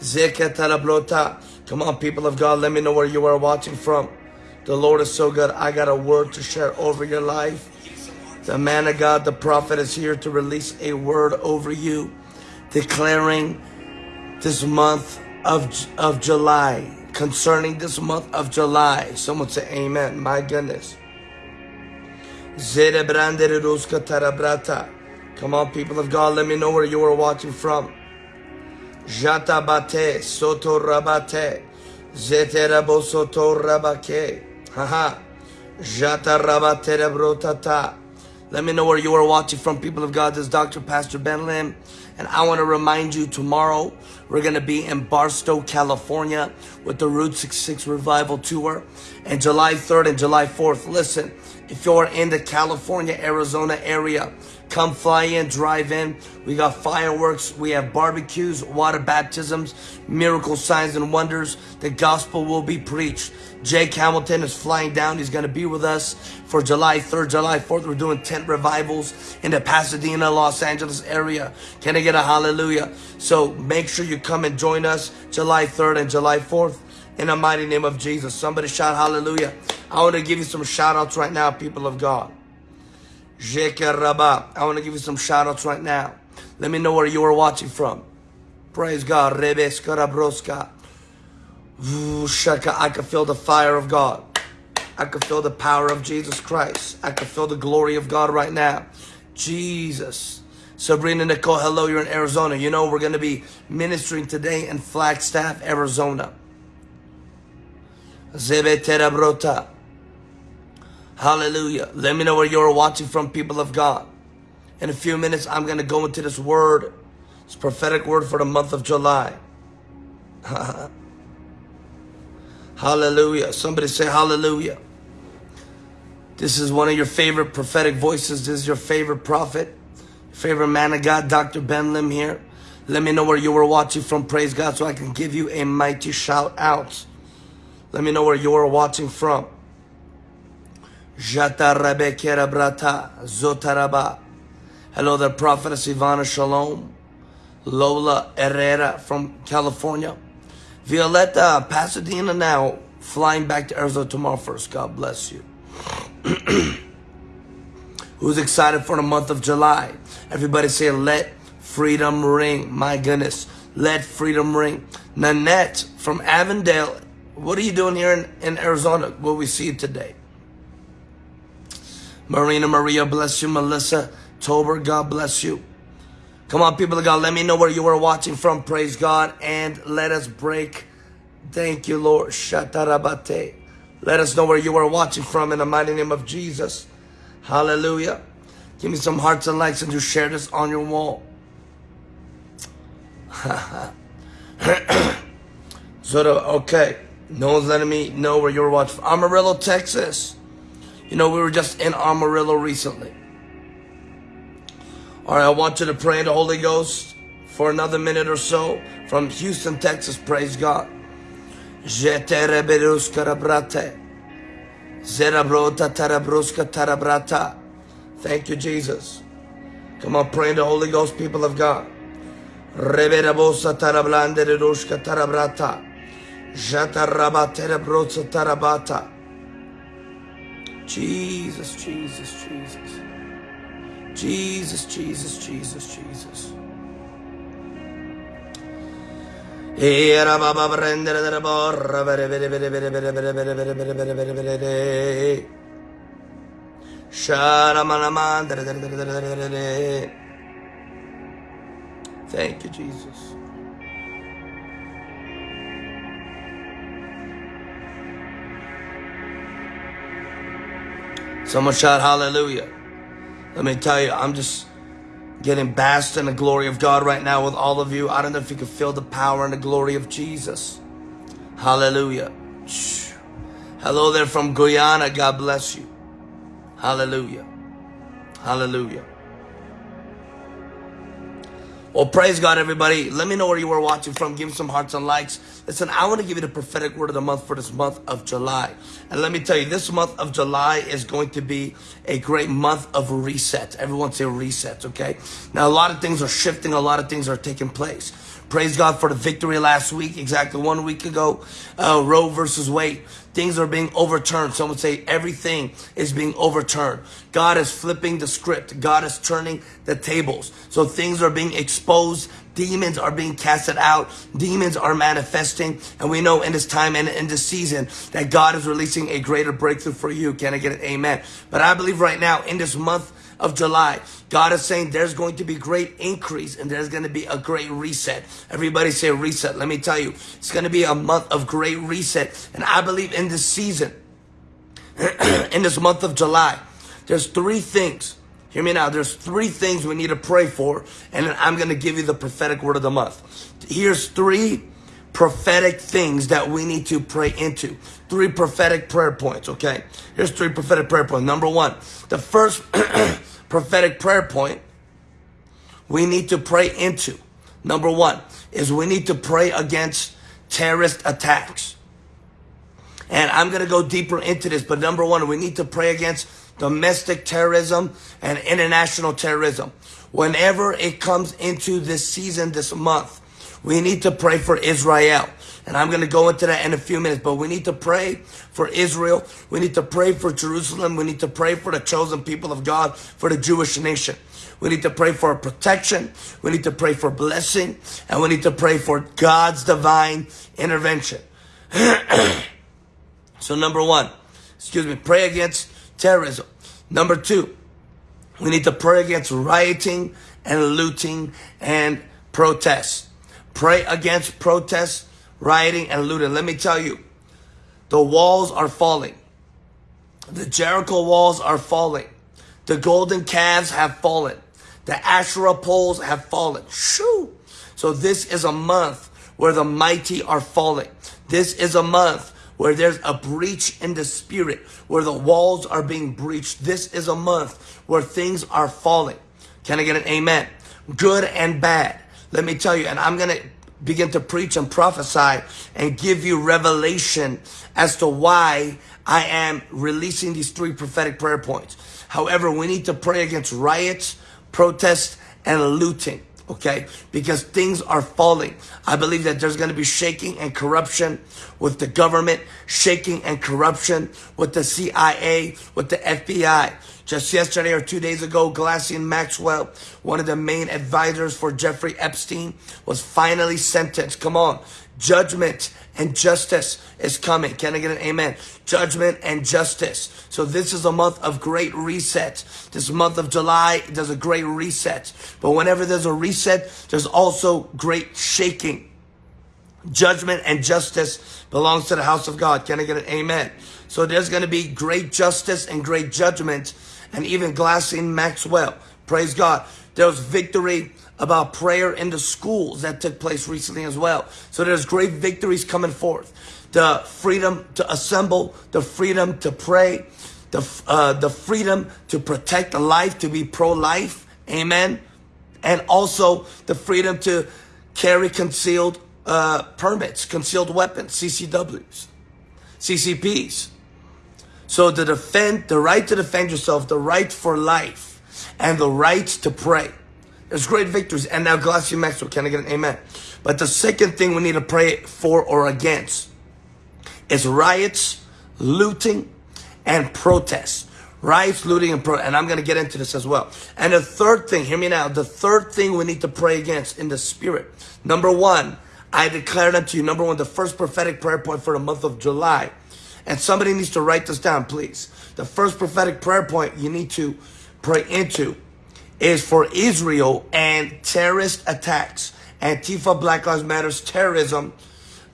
Zeka. Come on, people of God, let me know where you are watching from. The Lord is so good. I got a word to share over your life. The man of God, the prophet, is here to release a word over you, declaring this month of, of July, concerning this month of July. Someone say amen. My goodness. Zerebranderuska tarabrata. Come on, people of God, let me know where you are watching from. Jata bate, soto rabate, zeterabo soto rabake. Haha. Jata rabate brotata. Let me know where you are watching from, people of God. This is Dr. Pastor Ben Lim. And I want to remind you tomorrow, we're going to be in Barstow, California with the Route 66 Revival Tour. And July 3rd and July 4th, listen, if you're in the California, Arizona area, come fly in, drive in. We got fireworks, we have barbecues, water baptisms, miracle signs and wonders. The gospel will be preached. Jake Hamilton is flying down. He's going to be with us for July 3rd, July 4th. We're doing tent revivals in the Pasadena, Los Angeles area. Can I get a hallelujah? So make sure you come and join us July 3rd and July 4th in the mighty name of Jesus. Somebody shout hallelujah. I want to give you some shout outs right now, people of God. I want to give you some shout outs right now. Let me know where you are watching from. Praise God. Shaka, I can feel the fire of God. I can feel the power of Jesus Christ. I can feel the glory of God right now. Jesus. Sabrina Nicole, hello, you're in Arizona. You know, we're going to be ministering today in Flagstaff, Arizona. Zebe Terabrota. Hallelujah. Let me know where you're watching from, people of God. In a few minutes, I'm going to go into this word. It's prophetic word for the month of July. hallelujah. Somebody say hallelujah. This is one of your favorite prophetic voices. This is your favorite prophet, favorite man of God, Dr. Ben Lim here. Let me know where you were watching from. Praise God so I can give you a mighty shout out. Let me know where you are watching from. Zotaraba. Hello there, Prophetess Ivana Shalom. Lola Herrera from California. Violetta, Pasadena now. Flying back to Arizona tomorrow first. God bless you. Who's excited for the month of July? Everybody say, let freedom ring. My goodness. Let freedom ring. Nanette from Avondale. What are you doing here in, in Arizona? Will we see you today? Marina Maria, bless you. Melissa Tober, God bless you. Come on, people of God, let me know where you are watching from. Praise God. And let us break. Thank you, Lord. Shatarabate. Let us know where you are watching from in the mighty name of Jesus. Hallelujah. Give me some hearts and likes and just share this on your wall. so, okay. No one's letting me know where you're watching. From. Amarillo, Texas. You know, we were just in Amarillo recently. All right, I want you to pray in the Holy Ghost for another minute or so from Houston, Texas. Praise God. Thank you, Jesus. Come on, pray in the Holy Ghost, people of God. Jesus, Jesus, Jesus. Jesus, Jesus, Jesus, Jesus. Era baba prendere Thank you, Jesus. Someone shout hallelujah. Let me tell you, I'm just getting basked in the glory of God right now with all of you. I don't know if you can feel the power and the glory of Jesus. Hallelujah. Hello there from Guyana. God bless you. Hallelujah. Hallelujah. Well, praise God, everybody. Let me know where you were watching from. Give me some hearts and likes. Listen, I want to give you the prophetic word of the month for this month of July. And let me tell you, this month of July is going to be a great month of reset. Everyone say reset, okay? Now, a lot of things are shifting. A lot of things are taking place. Praise God for the victory last week, exactly one week ago. Uh, Roe versus Wade. Things are being overturned. Some would say everything is being overturned. God is flipping the script. God is turning the tables. So things are being exposed. Demons are being casted out. Demons are manifesting. And we know in this time and in this season that God is releasing a greater breakthrough for you. Can I get an amen? But I believe right now in this month of July. God is saying there's going to be great increase and there's going to be a great reset. Everybody say reset. Let me tell you, it's going to be a month of great reset. And I believe in this season, in this month of July, there's three things. Hear me now. There's three things we need to pray for. And then I'm going to give you the prophetic word of the month. Here's three prophetic things that we need to pray into. Three prophetic prayer points, okay? Here's three prophetic prayer points. Number one, the first prophetic prayer point we need to pray into. Number one is we need to pray against terrorist attacks. And I'm going to go deeper into this, but number one, we need to pray against domestic terrorism and international terrorism. Whenever it comes into this season, this month, we need to pray for Israel. And I'm going to go into that in a few minutes, but we need to pray for Israel. We need to pray for Jerusalem. We need to pray for the chosen people of God, for the Jewish nation. We need to pray for protection. We need to pray for blessing. And we need to pray for God's divine intervention. so number one, excuse me, pray against terrorism. Number two, we need to pray against rioting and looting and protests. Pray against protests rioting, and looting. Let me tell you, the walls are falling. The Jericho walls are falling. The golden calves have fallen. The Asherah poles have fallen. Shoo! So this is a month where the mighty are falling. This is a month where there's a breach in the spirit, where the walls are being breached. This is a month where things are falling. Can I get an amen? Good and bad. Let me tell you, and I'm going to begin to preach and prophesy and give you revelation as to why I am releasing these three prophetic prayer points. However, we need to pray against riots, protests, and looting. Okay, because things are falling. I believe that there's going to be shaking and corruption with the government, shaking and corruption with the CIA, with the FBI. Just yesterday or two days ago, Ghislaine Maxwell, one of the main advisors for Jeffrey Epstein, was finally sentenced. Come on. Judgment and justice is coming. Can I get an amen? Judgment and justice. So this is a month of great reset. This month of July, there's a great reset. But whenever there's a reset, there's also great shaking. Judgment and justice belongs to the house of God. Can I get an amen? So there's going to be great justice and great judgment and even Ghislaine Maxwell. Praise God. There was victory about prayer in the schools that took place recently as well. So there's great victories coming forth. The freedom to assemble, the freedom to pray, the, uh, the freedom to protect the life, to be pro-life. Amen. And also the freedom to carry concealed uh, permits, concealed weapons, CCWs, CCPs. So to defend, the right to defend yourself, the right for life, and the right to pray. There's great victories. And now Ghislaine Maxwell, can I get an amen? But the second thing we need to pray for or against is riots, looting, and protests. Riots, looting, and pro and I'm going to get into this as well. And the third thing, hear me now, the third thing we need to pray against in the spirit. Number one, I declare unto you, number one, the first prophetic prayer point for the month of July and somebody needs to write this down, please. The first prophetic prayer point you need to pray into is for Israel and terrorist attacks. Antifa, Black Lives Matters, terrorism,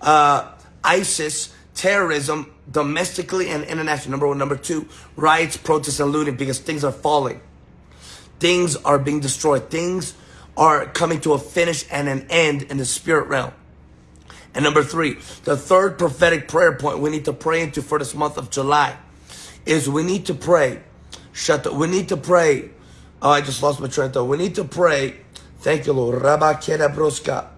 uh, ISIS, terrorism, domestically and internationally. Number one. Number two, riots, protests, and looting because things are falling. Things are being destroyed. Things are coming to a finish and an end in the spirit realm. And number three, the third prophetic prayer point we need to pray into for this month of July is we need to pray. Shut the, we need to pray. Oh, I just lost my train of thought. We need to pray Thank you, Lord. Rabakera broska.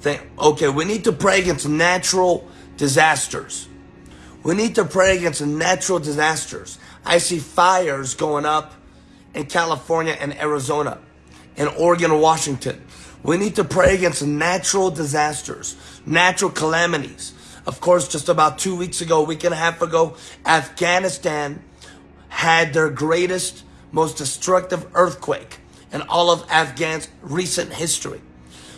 Thank, okay, we need to pray against natural disasters. We need to pray against natural disasters. I see fires going up in California and Arizona, in Oregon Washington. We need to pray against natural disasters, natural calamities. Of course, just about two weeks ago, a week and a half ago, Afghanistan had their greatest, most destructive earthquake in all of Afghan's recent history.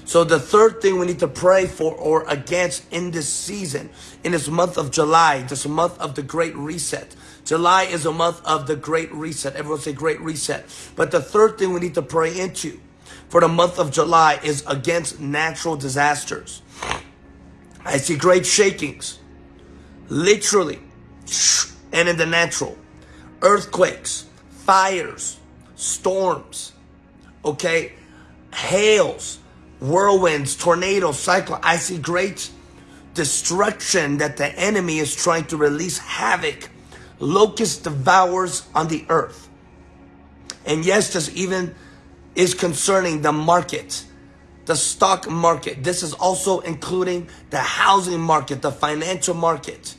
So the third thing we need to pray for or against in this season, in this month of July, this month of the Great Reset. July is a month of the Great Reset. Everyone say Great Reset. But the third thing we need to pray into for the month of July is against natural disasters. I see great shakings, literally, and in the natural, earthquakes, fires, storms, okay, hails, whirlwinds, tornadoes, cyclone. I see great destruction that the enemy is trying to release havoc. Locust devours on the earth. And yes, this even is concerning the market, the stock market. This is also including the housing market, the financial market.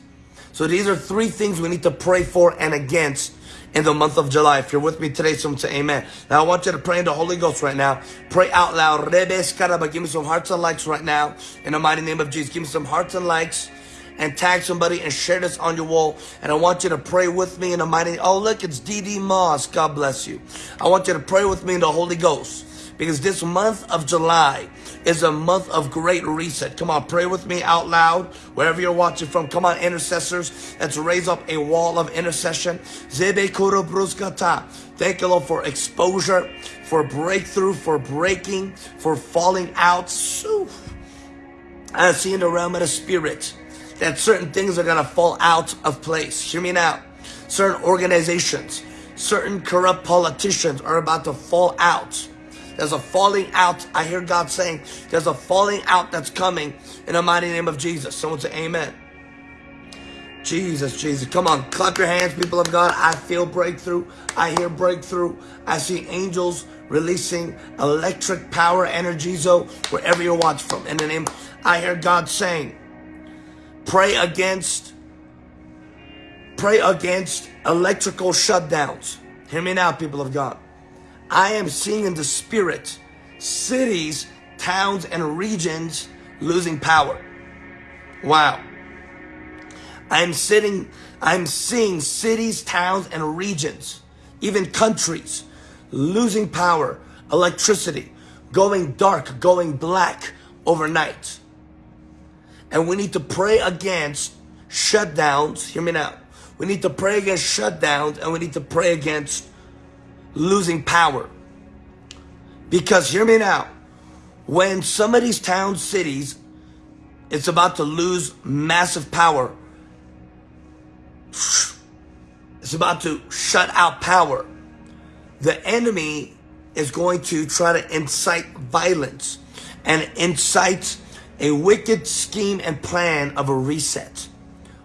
So these are three things we need to pray for and against in the month of July. If you're with me today, someone say amen. Now I want you to pray in the Holy Ghost right now. Pray out loud. Give me some hearts and likes right now. In the mighty name of Jesus. Give me some hearts and likes and tag somebody and share this on your wall. And I want you to pray with me in the mighty. Oh, look, it's DD Moss. God bless you. I want you to pray with me in the Holy Ghost because this month of July is a month of great reset. Come on, pray with me out loud wherever you're watching from. Come on, intercessors. Let's raise up a wall of intercession. Thank you, Lord, for exposure, for breakthrough, for breaking, for falling out. I see in the realm of the spirit that certain things are going to fall out of place. Hear me now. Certain organizations, certain corrupt politicians are about to fall out there's a falling out. I hear God saying there's a falling out that's coming in the mighty name of Jesus. Someone say amen. Jesus, Jesus. Come on, clap your hands, people of God. I feel breakthrough. I hear breakthrough. I see angels releasing electric power energy zone wherever you're watching from. In the name, I hear God saying, pray against, pray against electrical shutdowns. Hear me now, people of God. I am seeing in the spirit cities, towns, and regions losing power. Wow. I'm sitting, I'm seeing cities, towns, and regions, even countries, losing power, electricity, going dark, going black overnight. And we need to pray against shutdowns. Hear me now. We need to pray against shutdowns and we need to pray against losing power. Because hear me now, when some of these towns, cities, it's about to lose massive power. It's about to shut out power. The enemy is going to try to incite violence and incite a wicked scheme and plan of a reset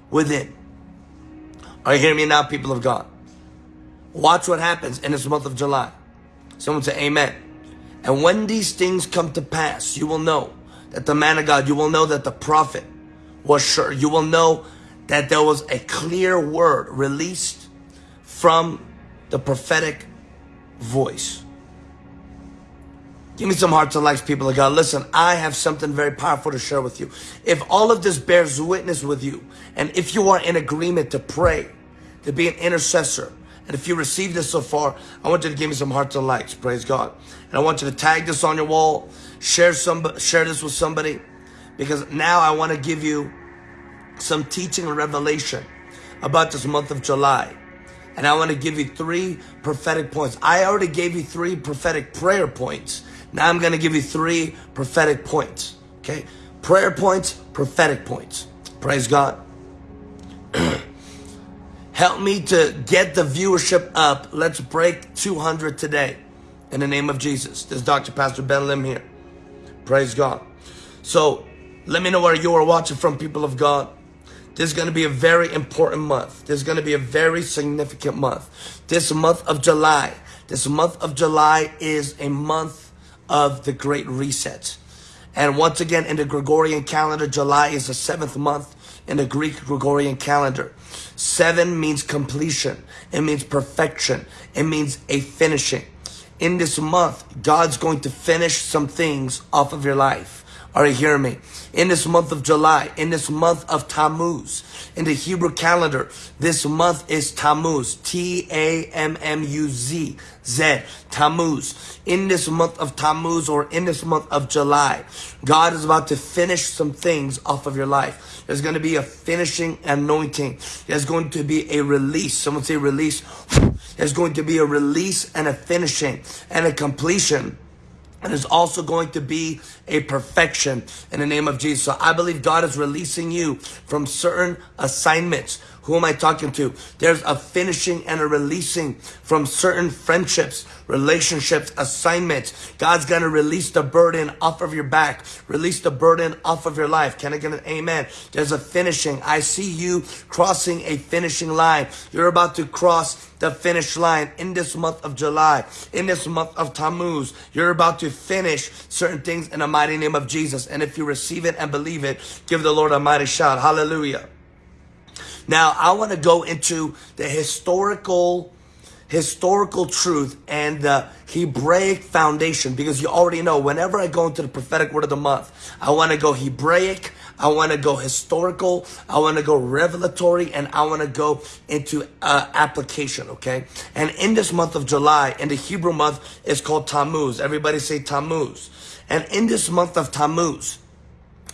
within. Are you hearing me now, people of God? Watch what happens in this month of July. Someone say amen. And when these things come to pass, you will know that the man of God, you will know that the prophet was sure. You will know that there was a clear word released from the prophetic voice. Give me some hearts and likes, people of God. Listen, I have something very powerful to share with you. If all of this bears witness with you, and if you are in agreement to pray, to be an intercessor, and if you received this so far, I want you to give me some hearts and likes. Praise God. And I want you to tag this on your wall. Share some, share this with somebody. Because now I want to give you some teaching and revelation about this month of July. And I want to give you three prophetic points. I already gave you three prophetic prayer points. Now I'm going to give you three prophetic points. Okay? Prayer points, prophetic points. Praise God. Help me to get the viewership up. Let's break 200 today. In the name of Jesus. This is Dr. Pastor Ben Lim here. Praise God. So let me know where you are watching from, people of God. This is going to be a very important month. This is going to be a very significant month. This month of July This month of July is a month of the Great Reset. And once again, in the Gregorian calendar, July is the seventh month in the Greek Gregorian calendar. Seven means completion. It means perfection. It means a finishing. In this month, God's going to finish some things off of your life. Are you hearing me? In this month of July, in this month of Tammuz, in the Hebrew calendar, this month is Tammuz, T-A-M-M-U-Z, Z, Tammuz. In this month of Tammuz or in this month of July, God is about to finish some things off of your life. There's going to be a finishing anointing. There's going to be a release. Someone say release. There's going to be a release and a finishing and a completion and is also going to be a perfection in the name of Jesus. So I believe God is releasing you from certain assignments. Who am I talking to? There's a finishing and a releasing from certain friendships, relationships, assignments. God's going to release the burden off of your back, release the burden off of your life. Can I get an amen? There's a finishing. I see you crossing a finishing line. You're about to cross the finish line in this month of July, in this month of Tammuz. You're about to finish certain things in the mighty name of Jesus. And if you receive it and believe it, give the Lord a mighty shout. Hallelujah. Now, I want to go into the historical historical truth and the Hebraic foundation because you already know whenever I go into the prophetic word of the month, I want to go Hebraic, I want to go historical, I want to go revelatory, and I want to go into uh, application, okay? And in this month of July, in the Hebrew month, it's called Tammuz. Everybody say Tammuz. And in this month of Tammuz,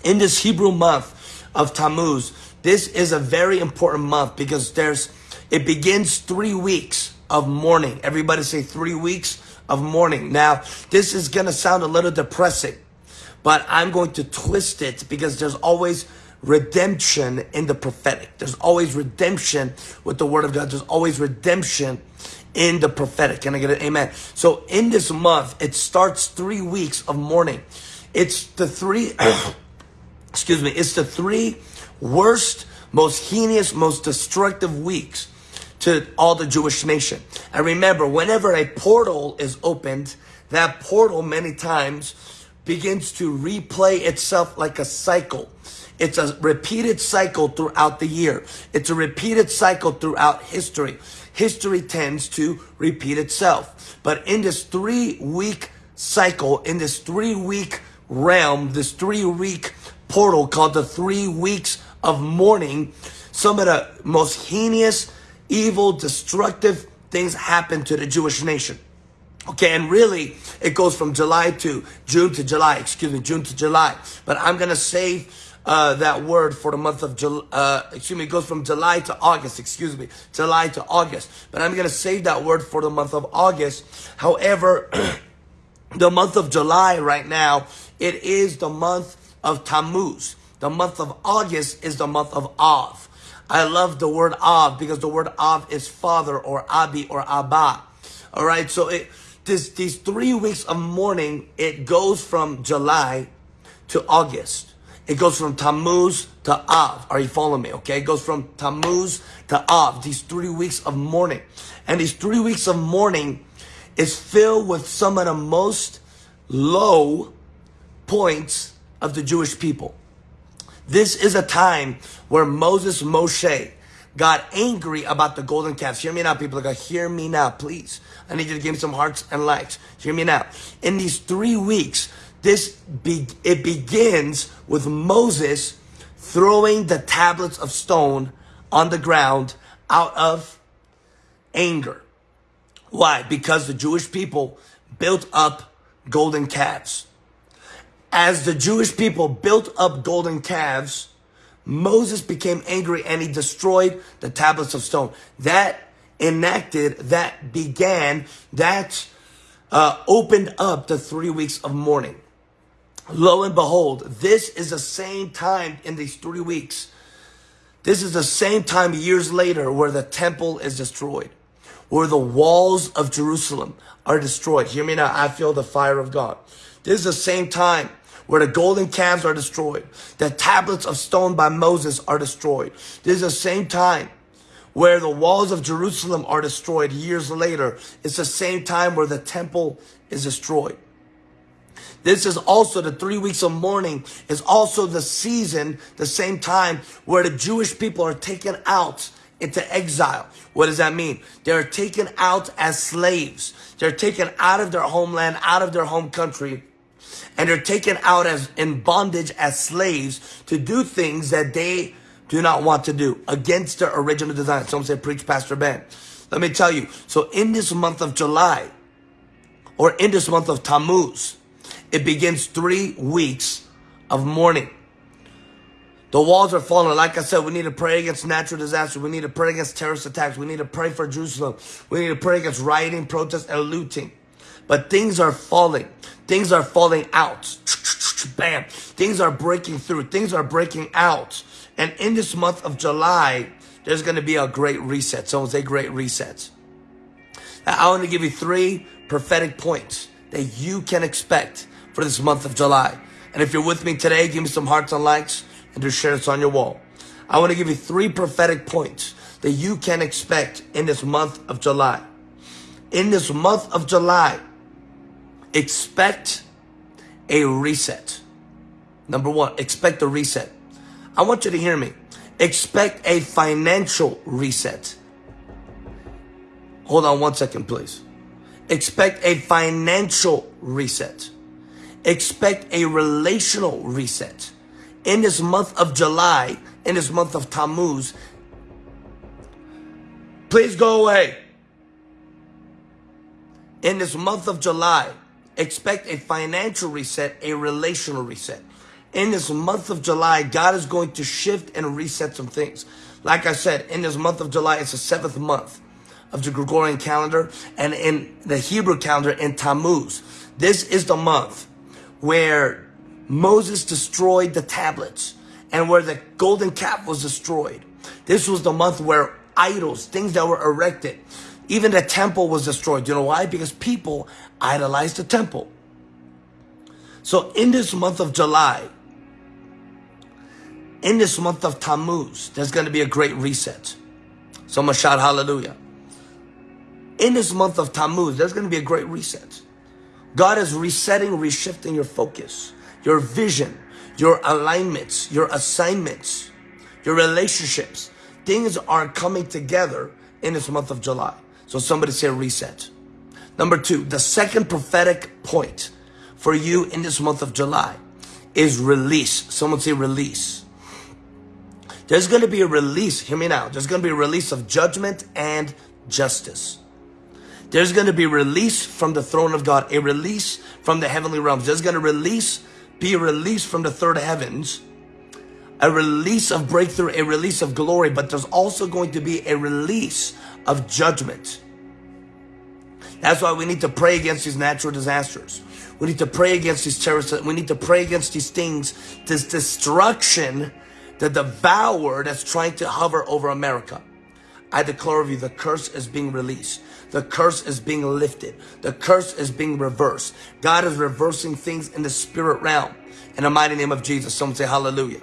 in this Hebrew month of Tammuz, this is a very important month because there's, it begins three weeks of mourning. Everybody say three weeks of mourning. Now, this is going to sound a little depressing, but I'm going to twist it because there's always redemption in the prophetic. There's always redemption with the word of God. There's always redemption in the prophetic. Can I get an amen? So in this month, it starts three weeks of mourning. It's the three, excuse me, it's the three worst, most heinous, most destructive weeks to all the Jewish nation. And remember, whenever a portal is opened, that portal many times begins to replay itself like a cycle. It's a repeated cycle throughout the year. It's a repeated cycle throughout history. History tends to repeat itself. But in this three week cycle, in this three week realm, this three week portal called the three weeks of mourning, some of the most heinous, evil, destructive things happen to the Jewish nation. Okay, and really, it goes from July to June to July, excuse me, June to July. But I'm going to save uh, that word for the month of July, uh, excuse me, it goes from July to August, excuse me, July to August. But I'm going to save that word for the month of August. However, the month of July right now, it is the month of Tammuz. The month of August is the month of Av. I love the word Av because the word Av is father or Abi or Abba. All right, so it this these three weeks of mourning it goes from July to August. It goes from Tammuz to Av. Are you following me? Okay, it goes from Tammuz to Av. These three weeks of mourning, and these three weeks of mourning is filled with some of the most low points of the Jewish people. This is a time where Moses, Moshe, got angry about the golden calves. Hear me now, people. Like, hear me now, please. I need you to give me some hearts and likes. Hear me now. In these three weeks, this be, it begins with Moses throwing the tablets of stone on the ground out of anger. Why? Because the Jewish people built up golden calves as the Jewish people built up golden calves, Moses became angry and he destroyed the tablets of stone. That enacted, that began, that uh, opened up the three weeks of mourning. Lo and behold, this is the same time in these three weeks. This is the same time years later where the temple is destroyed, where the walls of Jerusalem are destroyed. Hear me now. I feel the fire of God. This is the same time where the golden calves are destroyed. The tablets of stone by Moses are destroyed. This is the same time where the walls of Jerusalem are destroyed years later. It's the same time where the temple is destroyed. This is also the three weeks of mourning is also the season, the same time where the Jewish people are taken out into exile. What does that mean? They're taken out as slaves. They're taken out of their homeland, out of their home country, and they're taken out as in bondage as slaves to do things that they do not want to do against their original design. Some say, preach Pastor Ben. Let me tell you. So in this month of July, or in this month of Tammuz, it begins three weeks of mourning. The walls are falling. Like I said, we need to pray against natural disasters. We need to pray against terrorist attacks. We need to pray for Jerusalem. We need to pray against rioting, protests, and looting. But things are falling. Things are falling out. Bam. Things are breaking through. Things are breaking out. And in this month of July, there's going to be a great reset. Someone say great reset. I want to give you three prophetic points that you can expect for this month of July. And if you're with me today, give me some hearts and likes and just share this on your wall. I want to give you three prophetic points that you can expect in this month of July. In this month of July, expect a reset. Number one, expect a reset. I want you to hear me. Expect a financial reset. Hold on one second, please. Expect a financial reset. Expect a relational reset in this month of July, in this month of Tammuz, please go away. In this month of July, expect a financial reset, a relational reset. In this month of July, God is going to shift and reset some things. Like I said, in this month of July, it's the seventh month of the Gregorian calendar and in the Hebrew calendar in Tammuz. This is the month where Moses destroyed the tablets and where the golden calf was destroyed. This was the month where idols, things that were erected, even the temple was destroyed. You know why? Because people idolized the temple. So in this month of July, in this month of Tammuz, there's going to be a great reset. Someone shout hallelujah. In this month of Tammuz, there's going to be a great reset. God is resetting, reshifting your focus your vision, your alignments, your assignments, your relationships. Things are coming together in this month of July. So somebody say reset. Number two, the second prophetic point for you in this month of July is release. Someone say release. There's going to be a release. Hear me now. There's going to be a release of judgment and justice. There's going to be release from the throne of God, a release from the heavenly realms. There's going to release be released from the third heavens, a release of breakthrough, a release of glory, but there's also going to be a release of judgment. That's why we need to pray against these natural disasters. We need to pray against these terrorists. We need to pray against these things, this destruction, the devourer that's trying to hover over America. I declare of you, the curse is being released. The curse is being lifted. The curse is being reversed. God is reversing things in the spirit realm. In the mighty name of Jesus, someone say hallelujah.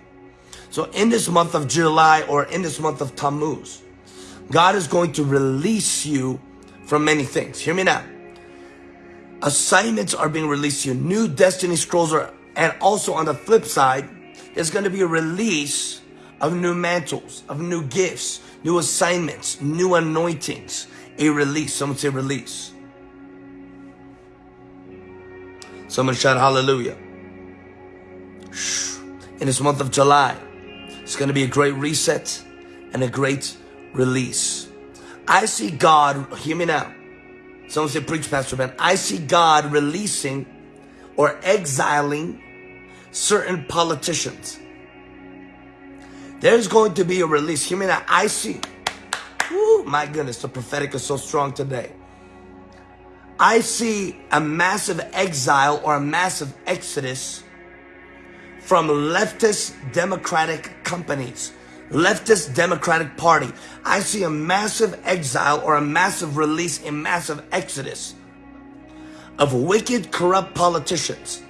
So in this month of July or in this month of Tammuz, God is going to release you from many things. Hear me now. Assignments are being released to you. New destiny scrolls are, and also on the flip side, there's going to be a release of new mantles, of new gifts, new assignments, new anointings, a release. Someone say release. Someone shout hallelujah. In this month of July, it's going to be a great reset and a great release. I see God, hear me now. Someone say, preach, Pastor Ben. I see God releasing or exiling certain politicians. There's going to be a release. Hear me now. I see Woo, my goodness, the prophetic is so strong today. I see a massive exile or a massive exodus from leftist democratic companies, leftist democratic party. I see a massive exile or a massive release, a massive exodus of wicked, corrupt politicians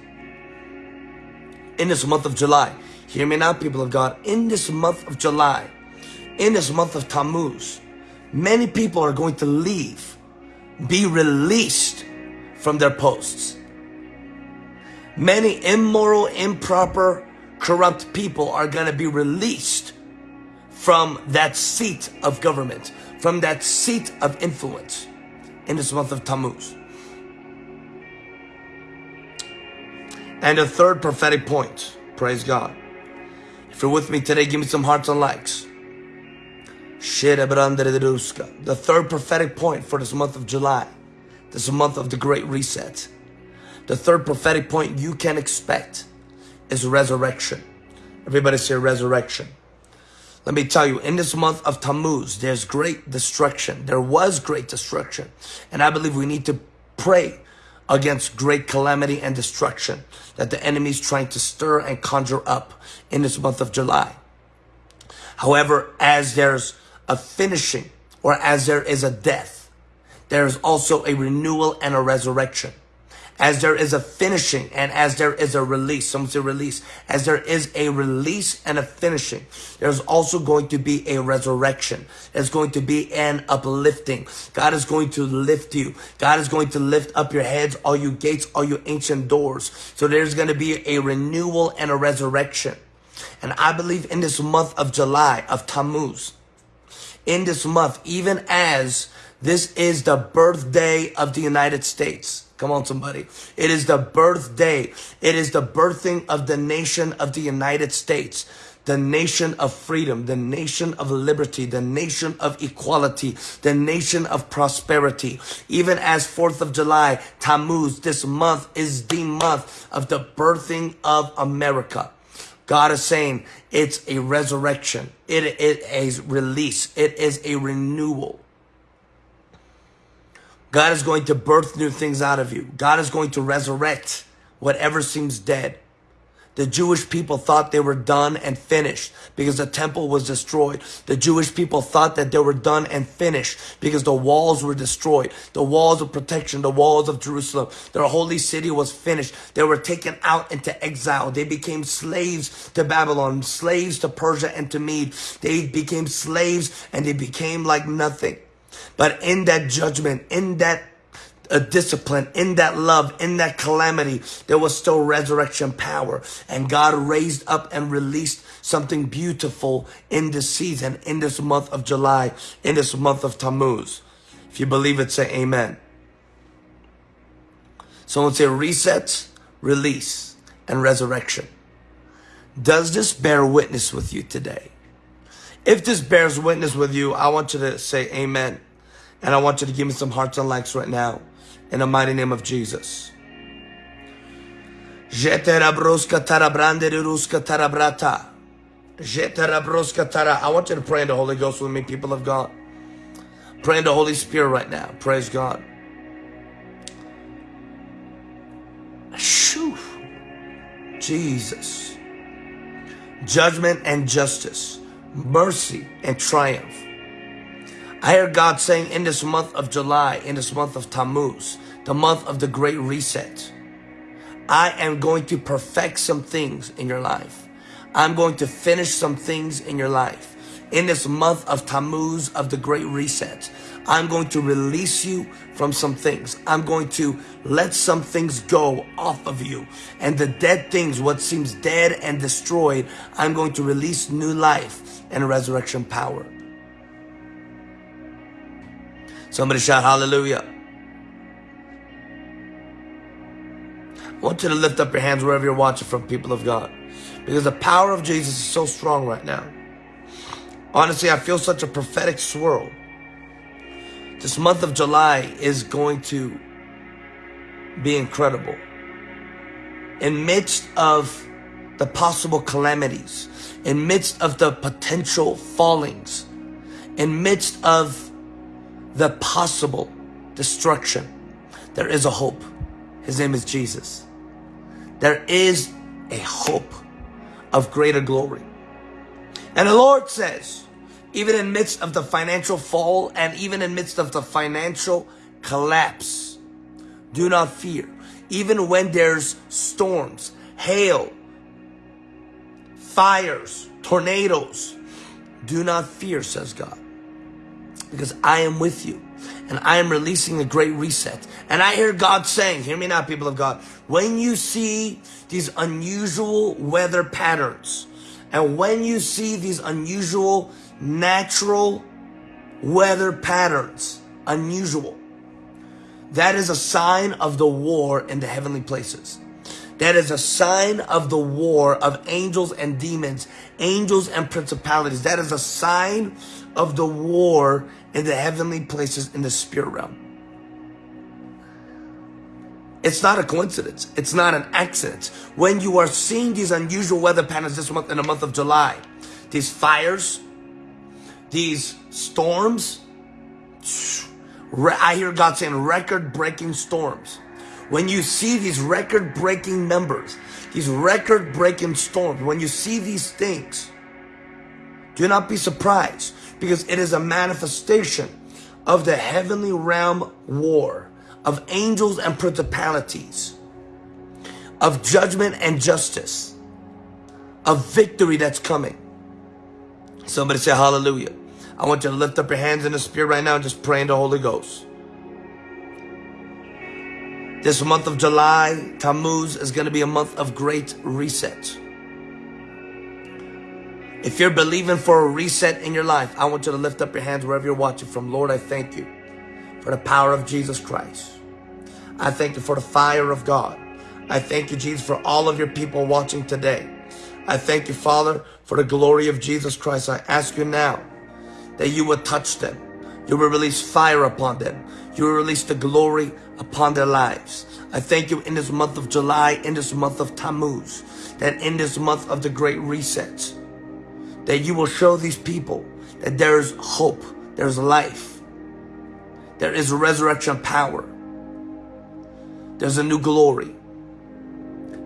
in this month of July. Hear me now, people of God. In this month of July, in this month of Tammuz, Many people are going to leave, be released from their posts. Many immoral, improper, corrupt people are going to be released from that seat of government, from that seat of influence in this month of Tammuz. And the third prophetic point, praise God. If you're with me today, give me some hearts and likes. The third prophetic point for this month of July, this month of the Great Reset. The third prophetic point you can expect is resurrection. Everybody say resurrection. Let me tell you, in this month of Tammuz, there's great destruction. There was great destruction. And I believe we need to pray against great calamity and destruction that the enemy is trying to stir and conjure up in this month of July. However, as there's a finishing or as there is a death, there is also a renewal and a resurrection as there is a finishing and as there is a release. Someone say release. As there is a release and a finishing, there's also going to be a resurrection. There's going to be an uplifting. God is going to lift you. God is going to lift up your heads, all you gates, all you ancient doors. So there's going to be a renewal and a resurrection. And I believe in this month of July, of Tammuz, in this month, even as this is the birthday of the United States, Come on, somebody. It is the birthday. It is the birthing of the nation of the United States. The nation of freedom, the nation of liberty, the nation of equality, the nation of prosperity. Even as 4th of July, Tammuz, this month is the month of the birthing of America. God is saying it's a resurrection. It is a release. It is a renewal. God is going to birth new things out of you. God is going to resurrect whatever seems dead. The Jewish people thought they were done and finished because the temple was destroyed. The Jewish people thought that they were done and finished because the walls were destroyed. The walls of protection, the walls of Jerusalem, their holy city was finished. They were taken out into exile. They became slaves to Babylon, slaves to Persia and to Mede. They became slaves and they became like nothing. But in that judgment, in that uh, discipline, in that love, in that calamity, there was still resurrection power. And God raised up and released something beautiful in this season, in this month of July, in this month of Tammuz. If you believe it, say amen. Someone say reset, release, and resurrection. Does this bear witness with you today? If this bears witness with you, I want you to say amen. And I want you to give me some hearts and likes right now. In the mighty name of Jesus. I want you to pray in the Holy Ghost with me, people of God. Pray in the Holy Spirit right now. Praise God. Shoo. Jesus. Judgment and justice. Mercy and triumph I hear God saying in this month of July, in this month of Tammuz, the month of the great reset, I am going to perfect some things in your life. I'm going to finish some things in your life. In this month of Tammuz of the great reset, I'm going to release you from some things. I'm going to let some things go off of you. And the dead things, what seems dead and destroyed, I'm going to release new life and resurrection power. Somebody shout hallelujah. I want you to lift up your hands wherever you're watching from, people of God. Because the power of Jesus is so strong right now. Honestly, I feel such a prophetic swirl. This month of July is going to be incredible. In midst of the possible calamities, in midst of the potential fallings, in midst of the possible destruction, there is a hope. His name is Jesus. There is a hope of greater glory. And the Lord says, even in midst of the financial fall and even in midst of the financial collapse, do not fear. Even when there's storms, hail, fires, tornadoes, do not fear, says God. Because I am with you and I am releasing a great reset. And I hear God saying, hear me now, people of God, when you see these unusual weather patterns, and when you see these unusual natural weather patterns, unusual, that is a sign of the war in the heavenly places. That is a sign of the war of angels and demons, angels and principalities. That is a sign of the war in the heavenly places in the spirit realm. It's not a coincidence. It's not an accident. When you are seeing these unusual weather patterns this month in the month of July, these fires, these storms, I hear God saying record breaking storms. When you see these record breaking numbers, these record breaking storms, when you see these things, do not be surprised because it is a manifestation of the heavenly realm war of angels and principalities, of judgment and justice, of victory that's coming. Somebody say hallelujah. I want you to lift up your hands in the spirit right now and just pray in the Holy Ghost. This month of July, Tammuz, is going to be a month of great reset. If you're believing for a reset in your life, I want you to lift up your hands wherever you're watching from. Lord, I thank you for the power of Jesus Christ. I thank you for the fire of God. I thank you, Jesus, for all of your people watching today. I thank you, Father, for the glory of Jesus Christ. I ask you now that you would touch them. You will release fire upon them. You will release the glory upon their lives. I thank you in this month of July, in this month of Tammuz, that in this month of the great reset, that you will show these people that there is hope, there's life, there is resurrection power, there's a new glory.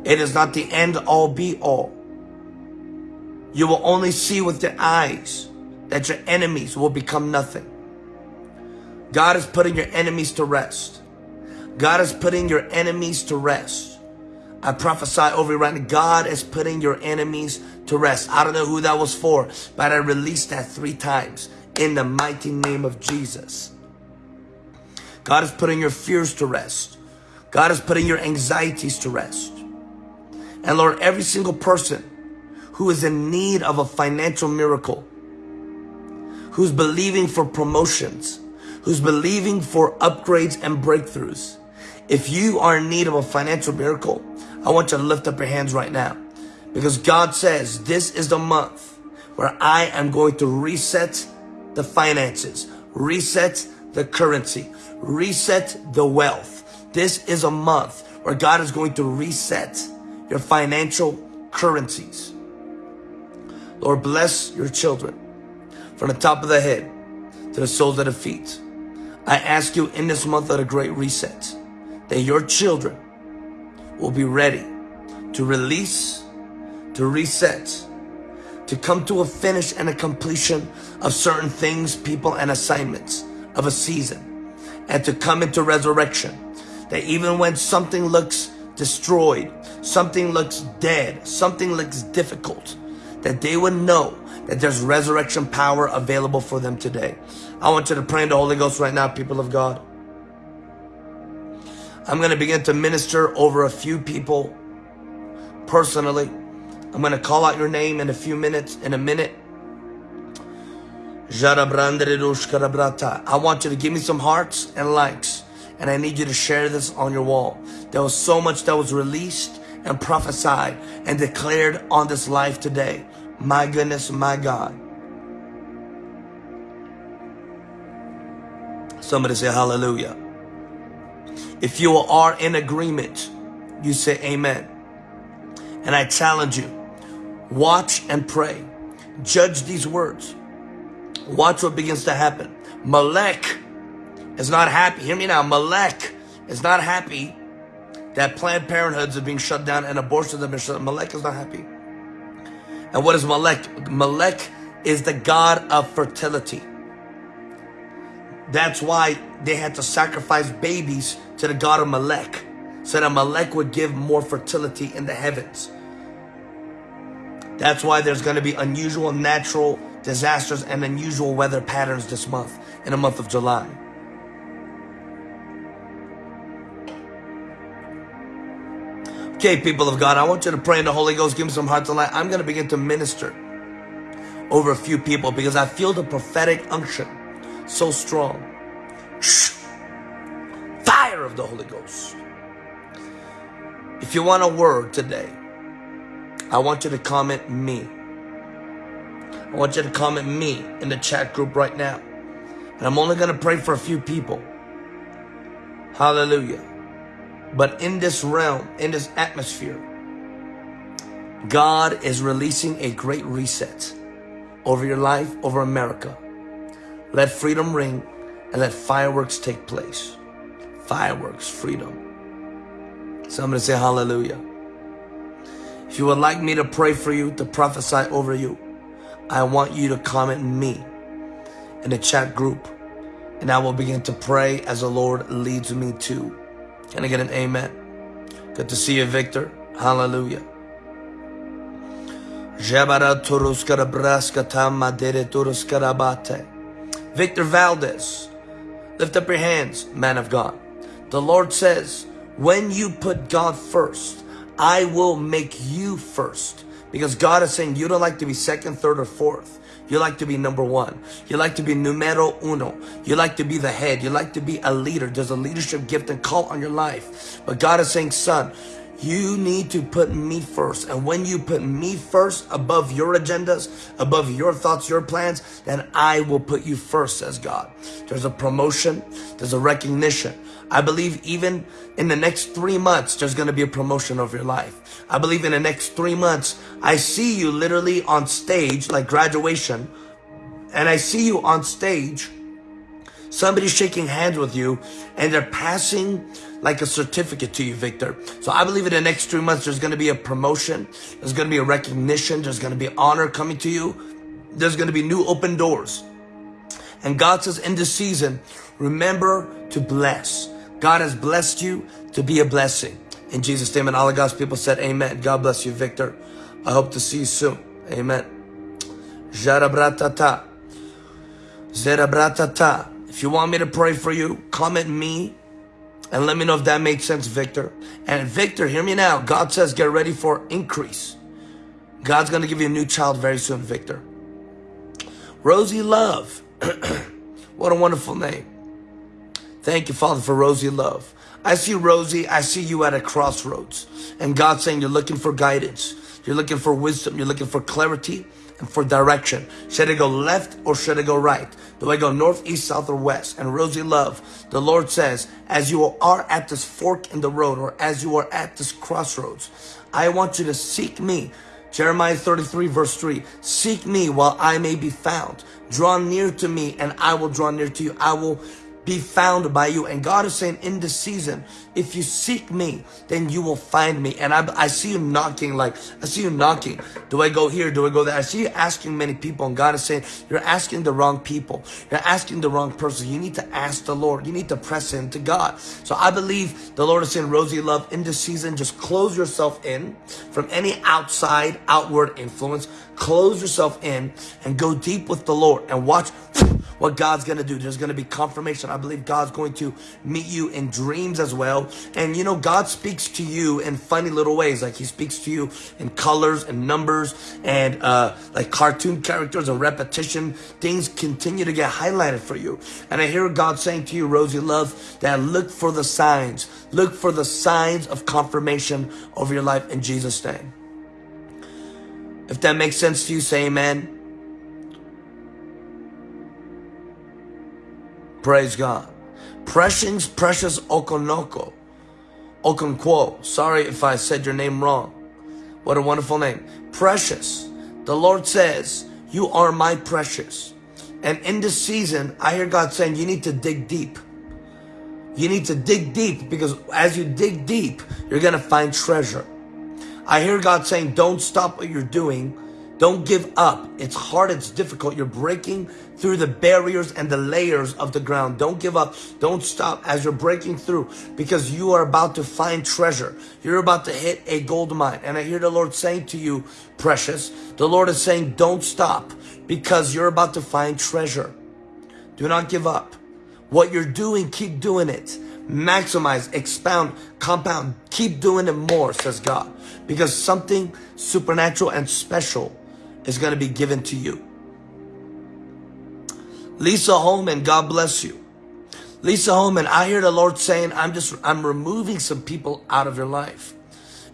It is not the end all be all. You will only see with your eyes that your enemies will become nothing. God is putting your enemies to rest. God is putting your enemies to rest. I prophesy over you right now. God is putting your enemies to rest. I don't know who that was for, but I released that three times in the mighty name of Jesus. God is putting your fears to rest. God is putting your anxieties to rest. And Lord, every single person who is in need of a financial miracle, who's believing for promotions, who's believing for upgrades and breakthroughs. If you are in need of a financial miracle, I want you to lift up your hands right now because God says this is the month where I am going to reset the finances, reset the currency, reset the wealth. This is a month where God is going to reset your financial currencies. Lord, bless your children from the top of the head to the soles of the feet. I ask you in this month of the great reset that your children will be ready to release, to reset, to come to a finish and a completion of certain things, people, and assignments of a season, and to come into resurrection. That even when something looks destroyed, something looks dead, something looks difficult, that they would know that there's resurrection power available for them today. I want you to pray in the Holy Ghost right now, people of God. I'm going to begin to minister over a few people personally. I'm going to call out your name in a few minutes, in a minute. I want you to give me some hearts and likes. And I need you to share this on your wall. There was so much that was released and prophesied and declared on this life today. My goodness, my God. Somebody say hallelujah. If you are in agreement, you say amen. And I challenge you, watch and pray. Judge these words. Watch what begins to happen. Molech is not happy. Hear me now. Molech is not happy that Planned Parenthoods are being shut down and abortions have been shut down. Molech is not happy. And what is Molech? Molech is the god of fertility. That's why they had to sacrifice babies to the god of Molech, so that Molech would give more fertility in the heavens. That's why there's going to be unusual natural disasters, and unusual weather patterns this month, in the month of July. Okay, people of God, I want you to pray in the Holy Ghost. Give me some heart tonight. I'm going to begin to minister over a few people because I feel the prophetic unction so strong. Fire of the Holy Ghost. If you want a word today, I want you to comment me. I want you to comment me in the chat group right now. And I'm only going to pray for a few people. Hallelujah. But in this realm, in this atmosphere, God is releasing a great reset over your life, over America. Let freedom ring and let fireworks take place. Fireworks, freedom. Somebody say hallelujah. If you would like me to pray for you, to prophesy over you, I want you to comment me in the chat group and I will begin to pray as the Lord leads me to. Can I get an amen? Good to see you, Victor. Hallelujah. Victor Valdez, lift up your hands, man of God. The Lord says, when you put God first, I will make you first. Because God is saying you don't like to be second, third, or fourth. You like to be number one. You like to be numero uno. You like to be the head. You like to be a leader. There's a leadership gift and call on your life. But God is saying, son, you need to put me first. And when you put me first above your agendas, above your thoughts, your plans, then I will put you first, says God. There's a promotion. There's a recognition. I believe even in the next three months, there's going to be a promotion of your life. I believe in the next three months, I see you literally on stage, like graduation, and I see you on stage, somebody's shaking hands with you, and they're passing like a certificate to you, Victor. So I believe in the next three months, there's going to be a promotion. There's going to be a recognition. There's going to be honor coming to you. There's going to be new open doors. And God says in this season, remember to bless. God has blessed you to be a blessing. In Jesus' name, and all of God's people said, Amen. God bless you, Victor. I hope to see you soon. Amen. Jarabratata. Zerabratata. If you want me to pray for you, comment me and let me know if that makes sense, Victor. And Victor, hear me now. God says get ready for increase. God's going to give you a new child very soon, Victor. Rosie Love. what a wonderful name. Thank you, Father, for Rosie Love. I see Rosie, I see you at a crossroads. And God's saying you're looking for guidance. You're looking for wisdom. You're looking for clarity and for direction. Should I go left or should I go right? Do I go north, east, south, or west? And Rosie Love, the Lord says, as you are at this fork in the road or as you are at this crossroads, I want you to seek me. Jeremiah 33 verse 3, seek me while I may be found. Draw near to me and I will draw near to you. I will be found by you. And God is saying in this season, if you seek me, then you will find me. And I, I see you knocking, like, I see you knocking. Do I go here? Do I go there? I see you asking many people. And God is saying, you're asking the wrong people. You're asking the wrong person. You need to ask the Lord. You need to press into God. So I believe the Lord is saying, Rosie Love, in this season, just close yourself in from any outside, outward influence. Close yourself in and go deep with the Lord and watch what God's going to do. There's going to be confirmation. I believe God's going to meet you in dreams as well. And you know, God speaks to you in funny little ways. Like he speaks to you in colors and numbers and uh, like cartoon characters and repetition. Things continue to get highlighted for you. And I hear God saying to you, Rosie Love, that look for the signs. Look for the signs of confirmation over your life in Jesus' name. If that makes sense to you, say amen. Praise God. Precious, precious Okonoko. Okonkwo. Sorry if I said your name wrong. What a wonderful name. Precious. The Lord says, you are my precious. And in this season, I hear God saying, you need to dig deep. You need to dig deep because as you dig deep, you're going to find treasure. I hear God saying, don't stop what you're doing Don't give up. It's hard, it's difficult. You're breaking through the barriers and the layers of the ground. Don't give up. Don't stop as you're breaking through because you are about to find treasure. You're about to hit a gold mine. And I hear the Lord saying to you, precious, the Lord is saying, don't stop because you're about to find treasure. Do not give up. What you're doing, keep doing it. Maximize, expound, compound. Keep doing it more, says God. Because something supernatural and special is going to be given to you. Lisa Holman, God bless you. Lisa Holman, I hear the Lord saying, I'm just, I'm removing some people out of your life.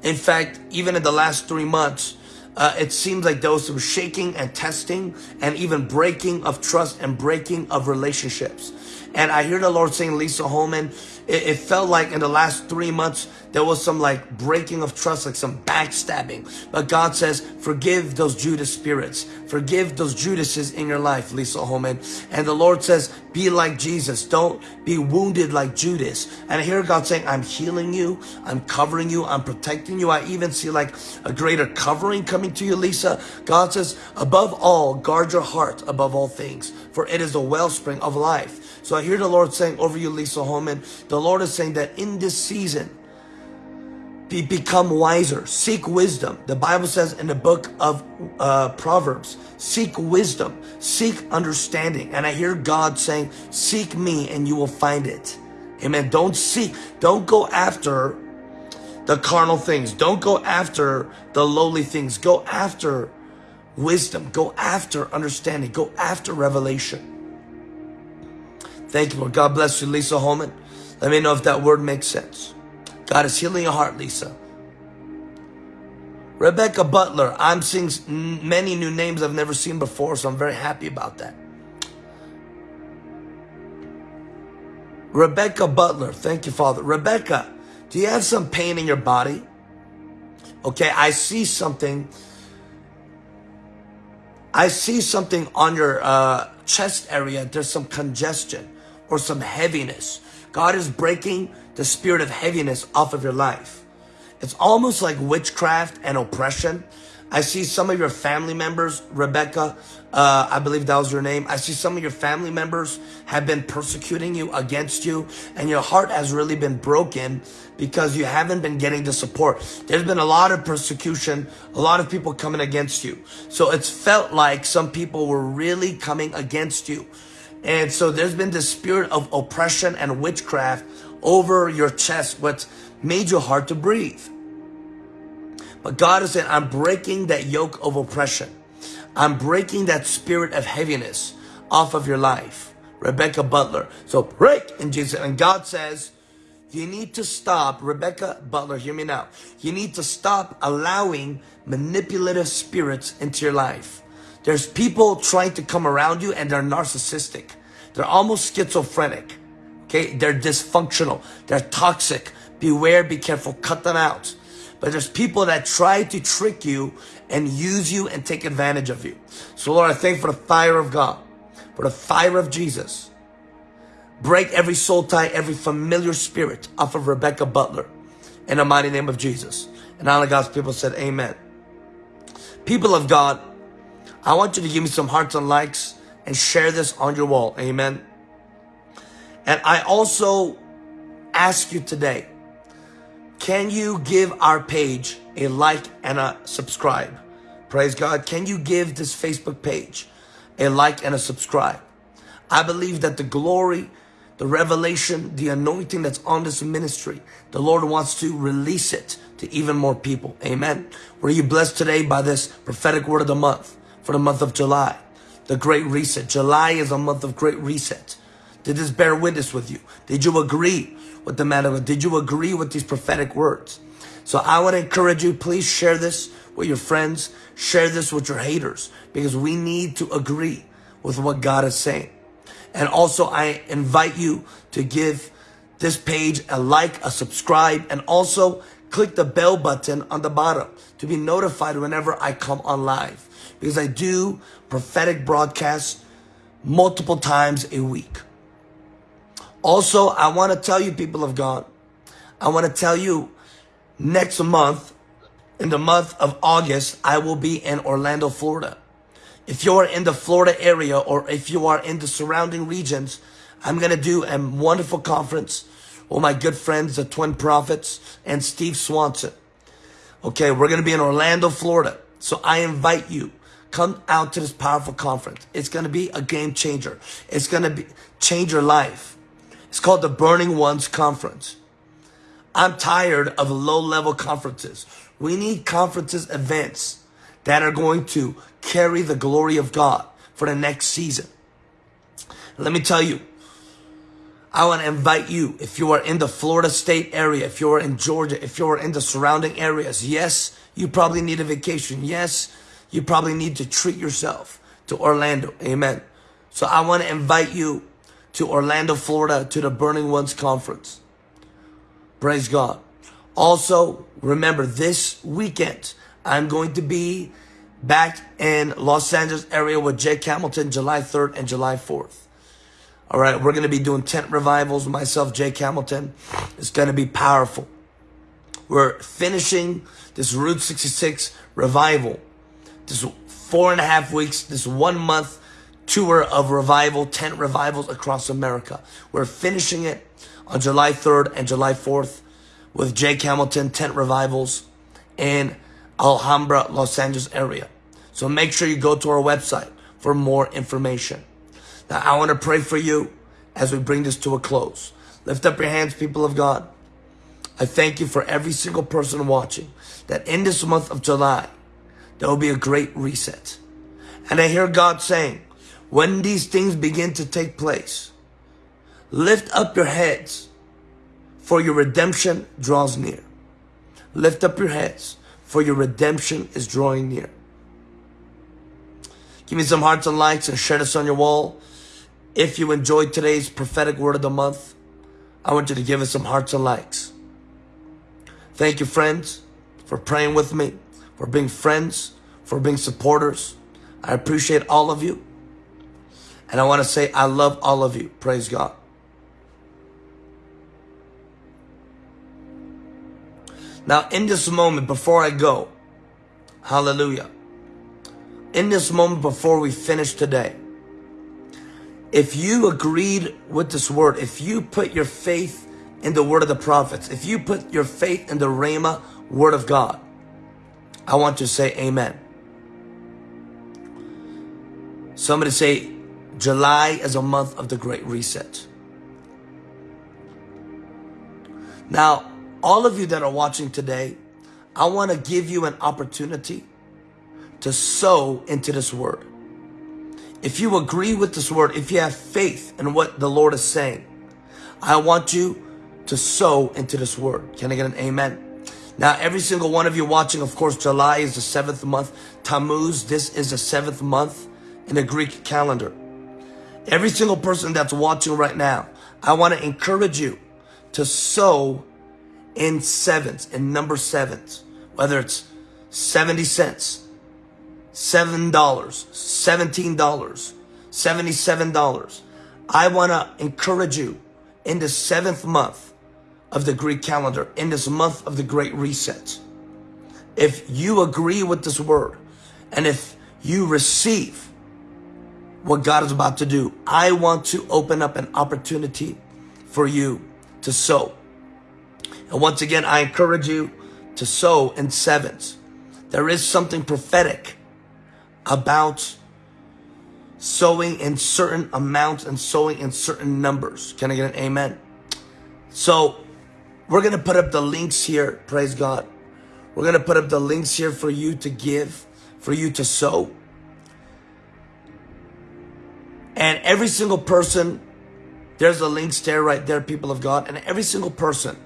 In fact, even in the last three months, uh, it seems like there was some shaking and testing and even breaking of trust and breaking of relationships. And I hear the Lord saying, Lisa Holman, it, it, felt like in the last three months, there was some like breaking of trust, like some backstabbing. But God says, forgive those Judas spirits. Forgive those Judases in your life, Lisa Holman. And the Lord says, be like Jesus. Don't be wounded like Judas. And I hear God saying, I'm healing you. I'm covering you. I'm protecting you. I even see like a greater covering coming to you, Lisa. God says, above all, guard your heart above all things, for it is the wellspring of life. So I hear the Lord saying over you, Lisa Holman, the Lord is saying that in this season, be, become wiser, seek wisdom. The Bible says in the book of uh, Proverbs, seek wisdom, seek understanding. And I hear God saying, seek me and you will find it. Amen. Don't seek, don't go after the carnal things. Don't go after the lowly things. Go after wisdom. Go after understanding. Go after revelation. Thank you, Lord. God bless you, Lisa Holman. Let me know if that word makes sense. God is healing your heart, Lisa. Rebecca Butler. I'm seeing many new names I've never seen before, so I'm very happy about that. Rebecca Butler. Thank you, Father. Rebecca, do you have some pain in your body? Okay, I see something. I see something on your uh, chest area. There's some congestion or some heaviness. God is breaking the spirit of heaviness off of your life. It's almost like witchcraft and oppression. I see some of your family members, Rebecca, uh, I believe that was your name. I see some of your family members have been persecuting you against you and your heart has really been broken because you haven't been getting the support. There's been a lot of persecution, a lot of people coming against you. So it's felt like some people were really coming against you. And so there's been this spirit of oppression and witchcraft over your chest, what made you hard to breathe. But God is saying, I'm breaking that yoke of oppression. I'm breaking that spirit of heaviness off of your life. Rebecca Butler. So break in Jesus. And God says, you need to stop, Rebecca Butler, hear me now. You need to stop allowing manipulative spirits into your life. There's people trying to come around you and they're narcissistic. They're almost schizophrenic. Okay, they're dysfunctional. They're toxic. Beware, be careful, cut them out. But there's people that try to trick you and use you and take advantage of you. So Lord, I thank for the fire of God, for the fire of Jesus. Break every soul tie, every familiar spirit off of Rebecca Butler in the mighty name of Jesus. And all of God's people said, Amen. People of God, I want you to give me some hearts and likes and share this on your wall. Amen. And I also ask you today, can you give our page a like and a subscribe? Praise God. Can you give this Facebook page a like and a subscribe? I believe that the glory, the revelation, the anointing that's on this ministry, the Lord wants to release it to even more people. Amen. Were you blessed today by this prophetic word of the month? For the month of July. The Great Reset. July is a month of Great Reset. Did this bear witness with you? Did you agree with the man? Did you agree with these prophetic words? So I want to encourage you, please share this with your friends. Share this with your haters because we need to agree with what God is saying. And also I invite you to give this page a like, a subscribe, and also click the bell button on the bottom to be notified whenever I come on live because I do prophetic broadcasts multiple times a week. Also, I want to tell you, people of God, I want to tell you next month, in the month of August, I will be in Orlando, Florida. If you're in the Florida area or if you are in the surrounding regions, I'm going to do a wonderful conference with my good friends, the Twin Prophets and Steve Swanson. Okay, we're going to be in Orlando, Florida. So I invite you, come out to this powerful conference. It's going to be a game changer. It's going to be change your life. It's called the Burning Ones Conference. I'm tired of low level conferences. We need conferences, events that are going to carry the glory of God for the next season. Let me tell you, I want to invite you, if you are in the Florida state area, if you're in Georgia, if you're in the surrounding areas, yes, you probably need a vacation. Yes, you probably need to treat yourself to Orlando. Amen. So I want to invite you to Orlando, Florida, to the Burning Ones Conference. Praise God. Also, remember this weekend, I'm going to be back in Los Angeles area with Jake Hamilton July 3rd and July 4th. All right, we're going to be doing tent revivals. Myself, Jake Hamilton. It's going to be powerful. We're finishing this Route 66 revival. This four and a half weeks, this one month tour of revival, tent revivals across America. We're finishing it on July 3rd and July 4th with Jake Hamilton tent revivals in Alhambra, Los Angeles area. So make sure you go to our website for more information. Now, I want to pray for you as we bring this to a close. Lift up your hands, people of God. I thank you for every single person watching that in this month of July, there will be a great reset. And I hear God saying, when these things begin to take place, lift up your heads for your redemption draws near. Lift up your heads for your redemption is drawing near. Give me some hearts and likes and share this on your wall. If you enjoyed today's prophetic word of the month, I want you to give us some hearts and likes. Thank you, friends, for praying with me, for being friends, for being supporters. I appreciate all of you. And I want to say I love all of you. Praise God. Now, in this moment, before I go, hallelujah. In this moment, before we finish today, if you agreed with this word, if you put your faith in the word of the prophets, if you put your faith in the Rhema word of God, I want to say amen. Somebody say, July is a month of the great reset. Now, all of you that are watching today, I want to give you an opportunity to sow into this word. If you agree with this word, if you have faith in what the Lord is saying, I want you to sow into this word. Can I get an amen? Now, every single one of you watching, of course, July is the seventh month. Tammuz, this is the seventh month in the Greek calendar. Every single person that's watching right now, I want to encourage you to sow in sevens, in number sevens, whether it's 70 cents, $7, $17, $77. I want to encourage you in the seventh month of the Greek calendar, in this month of the Great Reset. If you agree with this word and if you receive what God is about to do, I want to open up an opportunity for you to sow. And once again, I encourage you to sow in sevens. There is something prophetic about sowing in certain amounts and sowing in certain numbers. Can I get an amen? So we're going to put up the links here. Praise God. We're going to put up the links here for you to give, for you to sow. And every single person, there's a link there right there, people of God. And every single person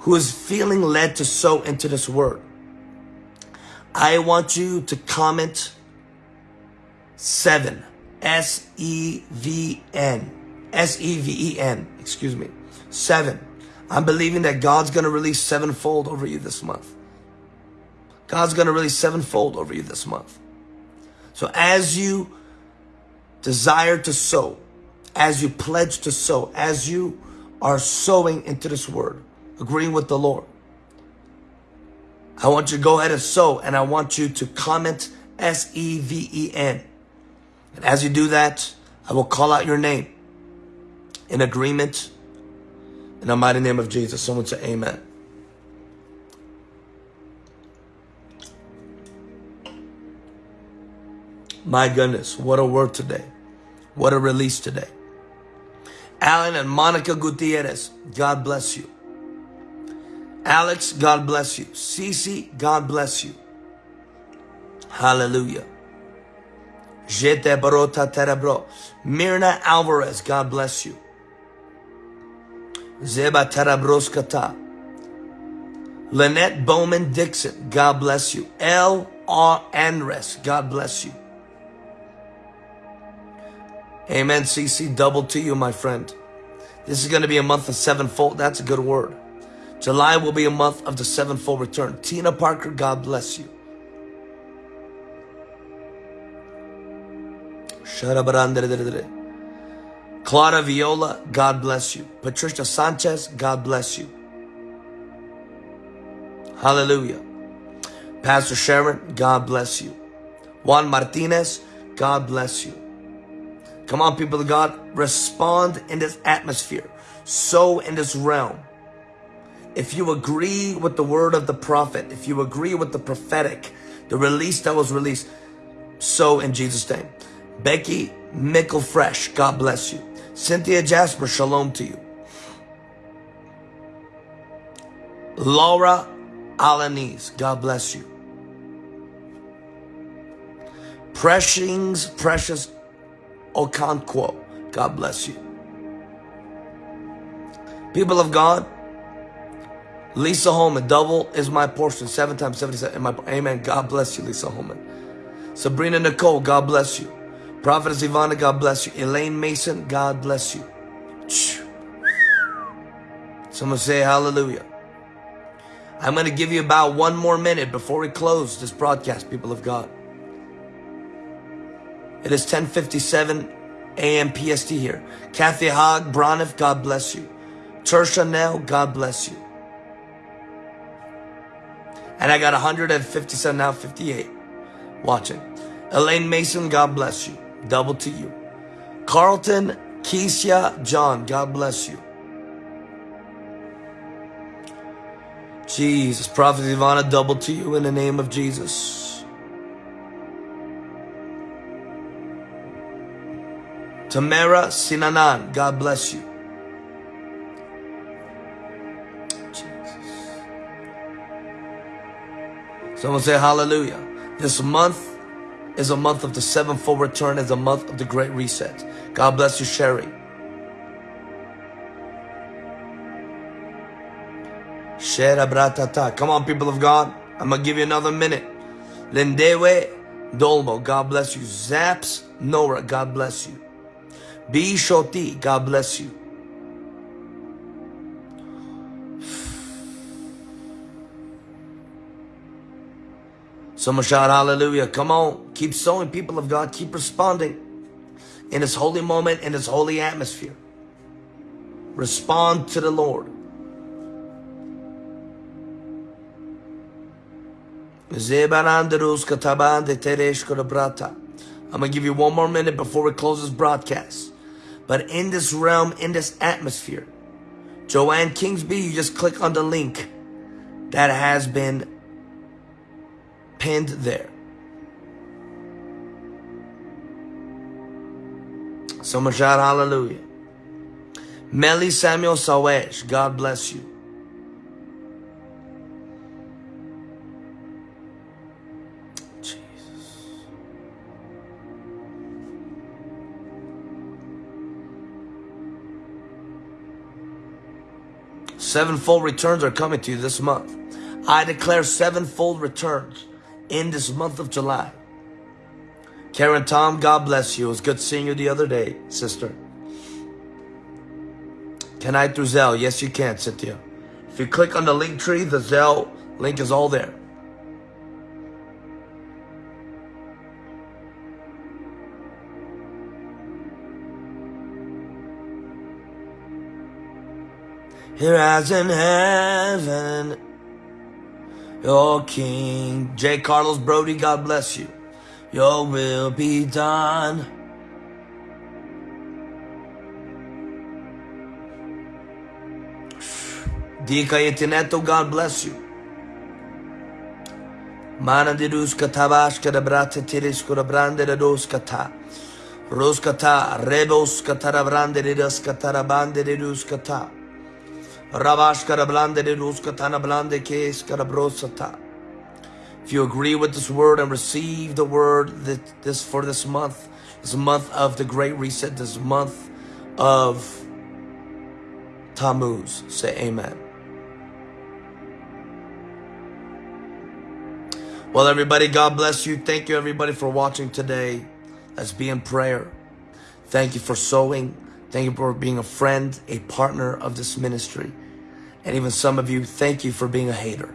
who is feeling led to sow into this word, I want you to comment seven. S-E-V-N. S-E-V-E-N. Excuse me. Seven. I'm believing that God's going to release sevenfold over you this month. God's going to release sevenfold over you this month. So as you desire to sow, as you pledge to sow, as you are sowing into this word, agreeing with the Lord, I want you to go ahead and sow, and I want you to comment S E V E N. And as you do that, I will call out your name in agreement in the mighty name of Jesus. Someone say amen. My goodness, what a word today. What a release today. Alan and Monica Gutierrez, God bless you. Alex, God bless you. Cece, God bless you. Hallelujah. Jete barota terebro. Mirna Alvarez, God bless you. Zeba terabroskata. Lynette Bowman Dixon, God bless you. L. R. Andres, God bless you. Amen, CC. Double to you, my friend. This is going to be a month of sevenfold. That's a good word. July will be a month of the sevenfold return. Tina Parker, God bless you. Clara Viola, God bless you. Patricia Sanchez, God bless you. Hallelujah. Pastor Sharon, God bless you. Juan Martinez, God bless you. Come on, people of God, respond in this atmosphere. So in this realm. If you agree with the word of the prophet, if you agree with the prophetic, the release that was released, so in Jesus' name. Becky Mickle Fresh, God bless you. Cynthia Jasper, shalom to you. Laura Alanese, God bless you. Precious, precious Okonkwo. God bless you. People of God, Lisa Holman, double is my portion, seven times 77. My, amen. God bless you, Lisa Holman. Sabrina Nicole, God bless you. Prophetess Ivana, God bless you. Elaine Mason, God bless you. Someone say hallelujah. I'm going to give you about one more minute before we close this broadcast, people of God. It is 1057 a.m. PST here. Kathy Hogg, Braniff, God bless you. Tersha Nell, God bless you. And I got 157 now, 58 watching. Elaine Mason, God bless you. Double to you. Carlton, Keisha, John, God bless you. Jesus, Prophet Ivana, double to you in the name of Jesus. Tamara Sinanan, God bless you. Jesus. Someone say hallelujah. This month is a month of the sevenfold return, is a month of the great reset. God bless you, Sherry. Come on, people of God. I'm going to give you another minute. Lindewe Dolmo, God bless you. Zaps Nora, God bless you. B. Shoti, God bless you. Someone shout hallelujah. Come on. Keep sowing, people of God. Keep responding in this holy moment, in this holy atmosphere. Respond to the Lord. I'm going to give you one more minute before we close this broadcast. But in this realm, in this atmosphere, Joanne Kingsby, you just click on the link that has been pinned there. Someone shout hallelujah. Melly Samuel Sawesh, God bless you. 7fold returns are coming to you this month. I declare sevenfold returns in this month of July. Karen Tom, God bless you. It was good seeing you the other day, sister. Can I through Zelle? Yes, you can, Cynthia. If you click on the link tree, the Zelle link is all there. Here as in heaven, Your King. J. Carlos Brody, God bless you. Your will be done. Dika Yetineto, God bless you. Mana de ruskata bashkada brate tiriskura brande de doskata. Roskata, reboskata brande de doskata bande de ruskata. Rabashkara blande de blande keskara brosata. If you agree with this word and receive the word that this for this month, this month of the Great Reset, this month of Tammuz, say amen. Well, everybody, God bless you. Thank you, everybody, for watching today. Let's be in prayer. Thank you for sowing. Thank you for being a friend, a partner of this ministry. And even some of you, thank you for being a hater.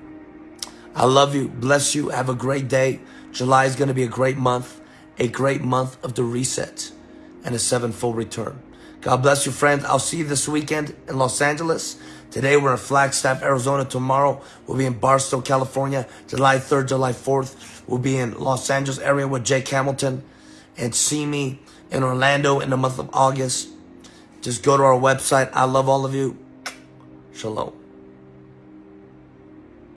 I love you. Bless you. Have a great day. July is going to be a great month, a great month of the reset and a sevenfold return. God bless you, friends. I'll see you this weekend in Los Angeles. Today we're in Flagstaff, Arizona. Tomorrow we'll be in Barstow, California. July 3rd, July 4th, we'll be in Los Angeles area with Jake Hamilton. And see me in Orlando in the month of August. Just go to our website. I love all of you. Shalom.